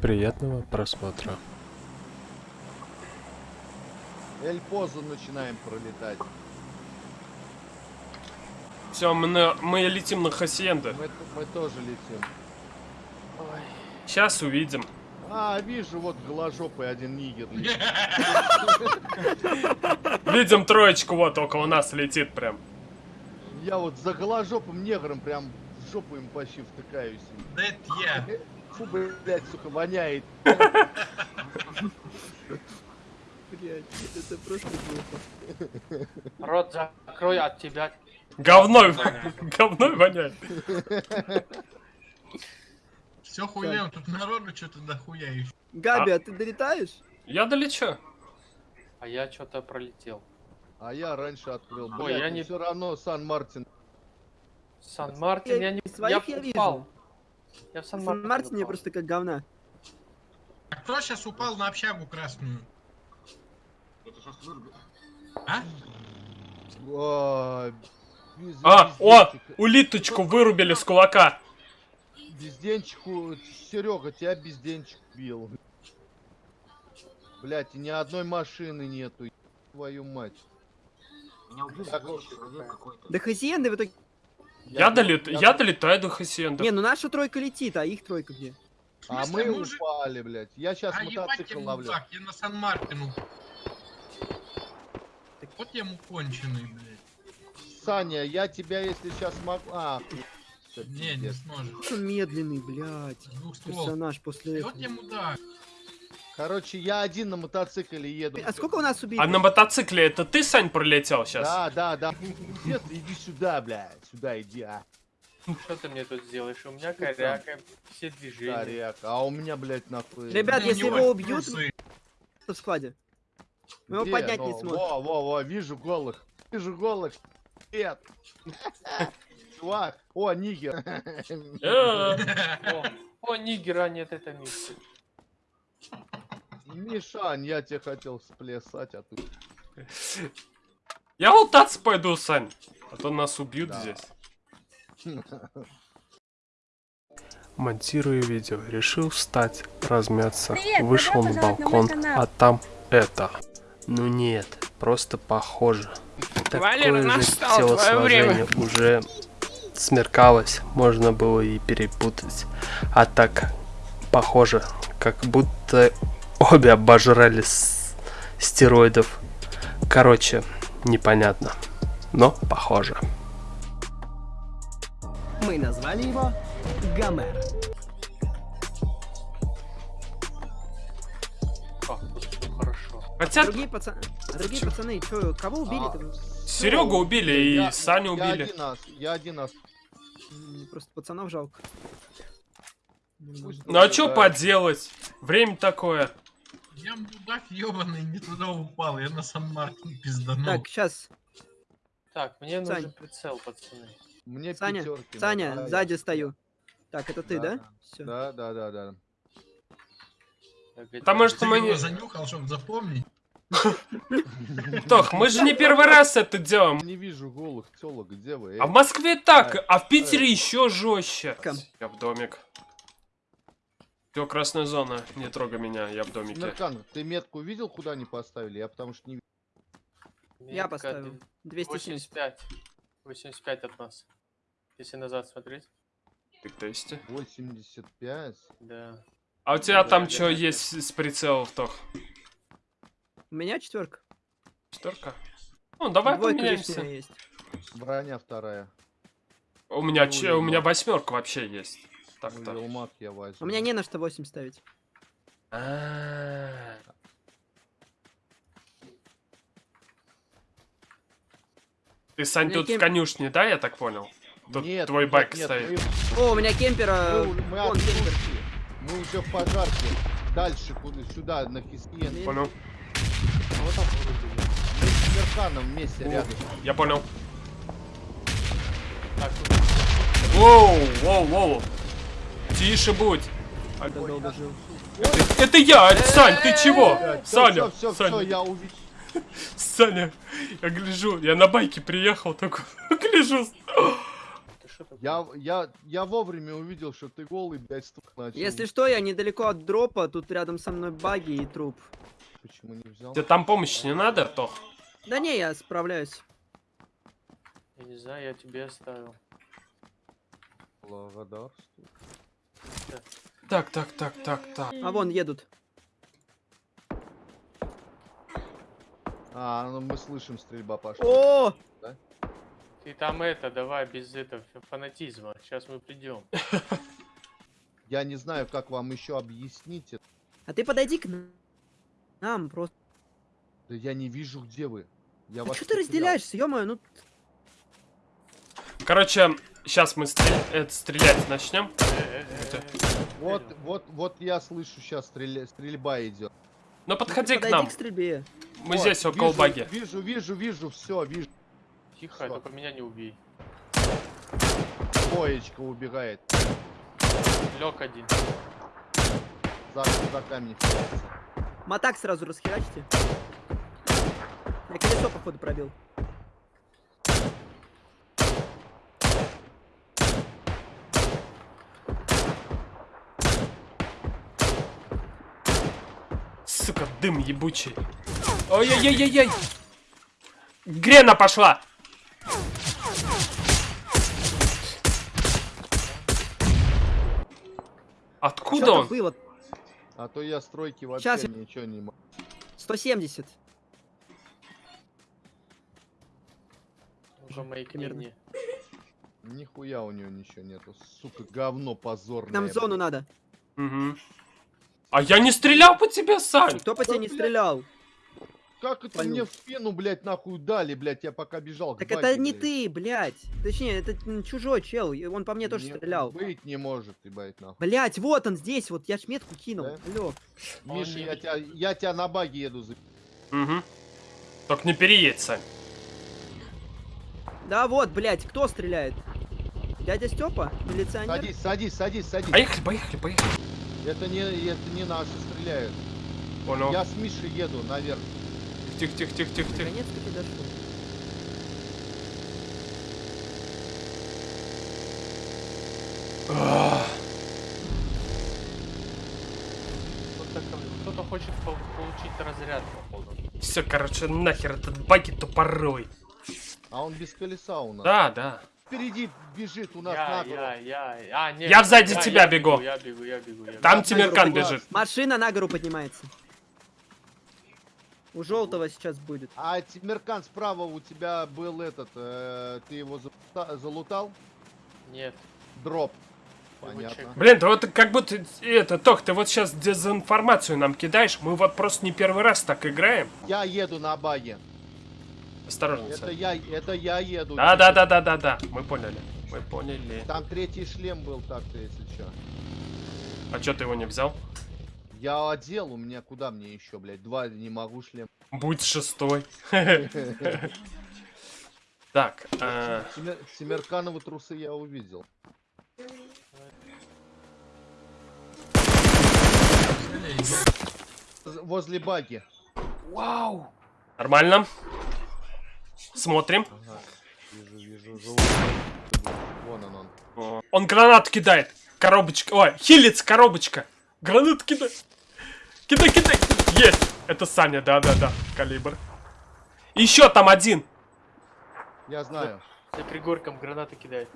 Приятного просмотра. Эль-Позу начинаем пролетать. Все, мы, на- мы летим на Хасиенда. Мы, мы тоже летим. Сейчас увидим. А, вижу, вот голожопый один нигер. летит. Видим троечку, вот около нас летит прям. Я вот за голожопым негром прям в жопу им почти втыкаюсь. Да это я. Фу, блядь, сука, воняет. Блять, это просто глупо. Рот закрой от тебя. Говной, говной воняет. Все хуем, тут народу что-то дохуя еще. Габи, а ты долетаешь? Я долечу. А я что-то пролетел. А я раньше открыл. Ой, Блядь, я не- все равно Сан-Мартин. Сан-Мартин, я не... Своих я я упал. Я в В Сан-Мартин Мартине упал. просто как говна. А кто сейчас упал на общагу красную? А? Без- А, о, безденчик. улиточку вырубили с кулака. Безденчику, Серега, тебя безденчик бил. Блять, и ни одной машины нету. Твою мать. Так, Да хазиенды в итоге... Я, долет... я долетаю до Хасиенда. Не, ну наша тройка летит, а их тройка где? А мы мужик? упали, блядь. Я сейчас А я мотоцикл ловлю. мудак, я на Сан-Мартину. Вот я ему конченый, блядь. Саня, я тебя, если сейчас могу... А, Не, не сможешь. Он медленный, блядь. С двух ствол. Персонаж после Вот этого. я мудак. Короче, я один на мотоцикле еду. А сколько у нас убили? А на мотоцикле это ты, Сань, пролетел сейчас? Да, да, да. Где ты? Иди сюда, блядь. Сюда иди, а. Что ты мне тут сделаешь? У меня коряка, все движения. Старяк. А у меня, блядь, нахуй... Ребят, У если его убьют, трусы. в складе. Мы его поднять Ну, не сможем. Во, во, во, вижу голых. Вижу голых. Нет. Чувак. О, нигер. Э, О, нигера нет, это мисс. Мишань, я тебе хотел сплясать, а ты... Я лутаться пойду, Сань. А то нас убьют Да. здесь. Монтируя видео, решил встать, размяться, Привет, вышел на на балкон, канал. а там это. Ну нет, просто похоже. Такое же телосложение уже смеркалось, можно было и перепутать. А так, похоже, как будто обе обожрали с- стероидов. Короче, непонятно, но похоже. Мы назвали его Гомер. Хотя Другие пацаны... А другие пацаны, чё, кого убили-то? Серегу убили и Я- Саню Я убили. один ас, я один. М, Просто пацанов жалко. Ну а Да. поделать? Время такое. Я мудак ебаный, не туда упал. Я на Сан-Мартин пизданул. Так, сейчас. Так, мне Сань. нужен прицел, пацаны. Мне Саня, пятерки Саня, надо. А, сзади стою. Так, это ты, Да. да? Все. Да, да, да, да. Потому что Ты мы не... занюхал, чтобы запомнить. Тох, мы же не первый раз это делаем. Не вижу голых телок, где вы? А в Москве так, а в Питере еще жестче. Я в домик. Все, красная зона. Не трогай меня, я в домике. Смеркан, ты метку видел, куда они поставили? Я потому что не Я Метка поставил. 270. 85. 85 от нас. Если назад смотреть. Ты кто есть? 85. Да. А у тебя Да, там я что есть с прицелов, Тох? У меня четверка. Четверка? Ну, давай Двойка поменяемся. есть. Броня вторая. У меня, Ну, че- у меня восьмерка вообще есть. Ну, Так-то. Елмак я возьму. У меня не на что 8 ставить. А. Ты, Сань, У меня тут в кем- конюшне, да, я так понял? Тут Нет, твой нет, байк нет, стоит. О, у меня кемпера. Мы, мы, Вон кемпер. Мы уже в пожарке. Дальше, куда, сюда, на Хисиен. Понял? Вот так вроде. Мы с Смерканом вместе рядом. Я понял. Так, Воу, воу, воу. Тише будь. А, Да, долго жил. Это, это я, Сань, ты чего? Саня, все, все, Саня, я увидел. Саня, я гляжу, я на байке приехал, такой, гляжу. Я, я, я вовремя увидел, что ты голый, блядь, стук начал. Если что, я недалеко от дропа, тут рядом со мной баги и труп. Почему не взял? Тебе там помощи не надо, Артох? Да не, я справляюсь. Я не знаю, я тебе оставил. Благодарствую. Так, так, так, так, так. А вон едут. А, ну мы слышим, стрельба пошла. О! Ты там это, давай, без этого фанатизма. Сейчас мы придем. Я не знаю, как вам еще объяснить это. А ты подойди к нам просто. Да я не вижу, где вы. Я А вас что ты разделяешься, ё ну Короче, сейчас мы это, стрелять начнем. Вот, вот, вот я слышу сейчас стрельба идет. Ну подходи к подойди нам. к стрельбе. Мы Вот, здесь около вижу, баги. Вижу, вижу, вижу, все, вижу. Тихо, Всё. только меня не убей. Боечка убегает. Лег один. За, за камень. Матак сразу расхерачьте. Я колесо, походу, пробил. Сука, дым ебучий. Ой-ой-ой-ой-ой. Грена пошла. Откуда он? было? А то я стройки вообще я- ничего не могу. 170. Ну-ка, мои книги. Нихуя у него ничего нету. Сука, говно позорное. Нам в зону надо. Мгм. А я не стрелял по тебе, Сань. Кто по тебе не блядь. стрелял? Как это Понюх. мне в спину, блядь, нахуй дали, блядь, я пока бежал. Так баке, это не блядь. ты, блядь. Точнее, это чужой чел. и Он по мне тоже Не- стрелял. Быть не может, ебать, нахуй. Блять, вот он здесь, вот я ж метку кинул. Да? Алло. Миша, я тебя, я тебя на баге еду за... Угу. Только не переедь, Сань. Да вот, блять, кто стреляет? Дядя Степа? Милиционер? Садись, садись, садись, садись. Поехали, поехали, поехали. Это не, это не наши стреляют. Понял. Я с Мишей еду наверх. Тихо, тихо, тихо, тихо, тихо. Наконец-то ты дошел. Кто-то, хочет пол- получить разряд, походу. Все, короче, нахер этот баги тупорой. А он без колеса у нас. Да, да. Впереди бежит у нас Я, нагло. я, я, а, нет. Я сзади тебя я бегу. Я бегу, я бегу, я бегу. Там на Тимиркан гору бежит. Машина на гору поднимается. У желтого сейчас будет. А Тимиркан справа у тебя был этот, э, ты его залута- залутал? Нет. Дроп. Понятно. Блин, ты вот как будто... Это, Тох, ты вот сейчас дезинформацию нам кидаешь. Мы вот просто не первый раз так играем. Я еду на баге. Осторожно, Это я, это я еду. Да, да, да, да, да, да. Мы поняли. Мы поняли. Там третий шлем был так-то, если что. А чё ты его не взял? Я одел, у меня куда мне еще, блядь? Два не могу шлем. Будь шестой. Так, э, Тимиркановы трусы я увидел. Возле баги. Вау! Нормально. Смотрим. Ага. Вижу, вижу. Вон он, он. О, Он гранат кидает. Коробочка. Ой, хилец, коробочка. Гранат кидай. Кидай, кидай. Есть. Это Саня, да-да-да. Калибр. Еще там один. Я знаю. За пригорком гранаты кидает.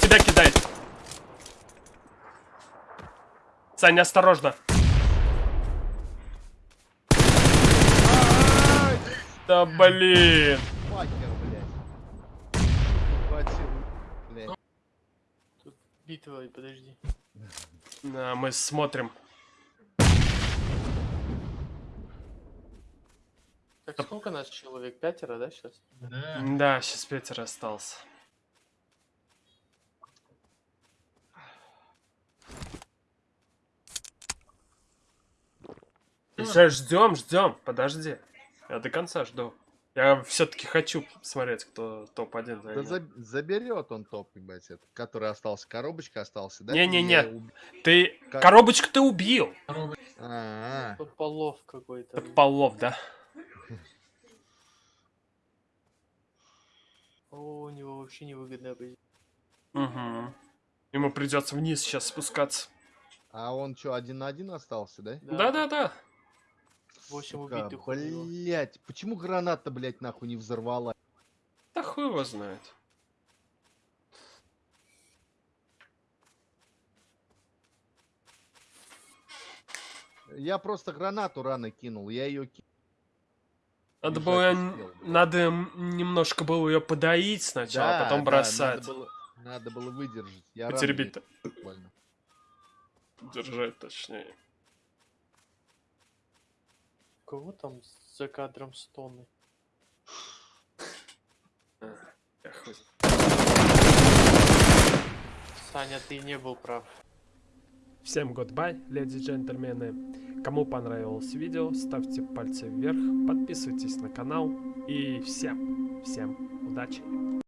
Тебя кидает. Саня, осторожно. Да блин. Факер, блядь. Хватил, блядь. Битва, и подожди. Да, мы смотрим. Так, сколько нас человек? Пятеро, да, сейчас? Да. Да, сейчас Петер остался. Сейчас ждем, ждем. Подожди. Я до конца жду. Я все-таки хочу смотреть, кто топ-1 Да за- заберет он топ, ебать, этот, который остался. Коробочка остался, да? Не-не-не. Уб- Ты Как- коробочку ты убил. Второго А, Тут полов какой-то. Это полов, да? О, у него вообще невыгодная позиция. Угу. Ему придется вниз сейчас спускаться. А он что, один на один остался, да? Да-да-да. 8 Сука, убитых. Блять, почему граната, блять, нахуй не взорвала? Да хуй его знает. Я просто гранату рано кинул, я ее кинул. Надо было, успел, надо немножко было ее подоить сначала, а потом бросать. надо, было, надо было выдержать. Я буквально. Держать точнее. Кого там за кадром стоны? Хуй. Саня, ты не был прав. Всем goodbye, леди и джентльмены. Кому понравилось видео, ставьте пальцы вверх, подписывайтесь на канал и всем, всем удачи.